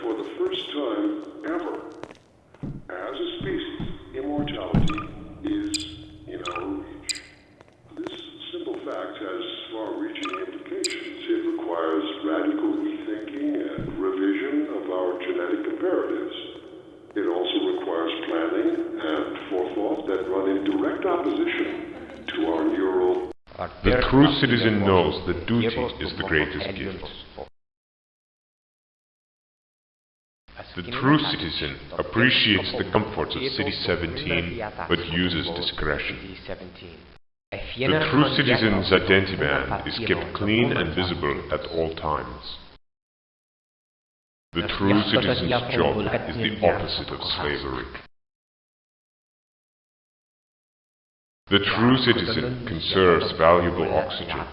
for the first time ever, as a species, immortality is in our reach. This simple fact has far-reaching implications. It requires radical rethinking and revision of our genetic imperatives. It also requires planning and forethought that run in direct opposition to our neural... The true citizen knows that duty is the greatest gift. The true citizen appreciates the comforts of City 17, but uses discretion. The true citizen's identity band is kept clean and visible at all times. The true citizen's job is the opposite of slavery. The true citizen conserves valuable oxygen.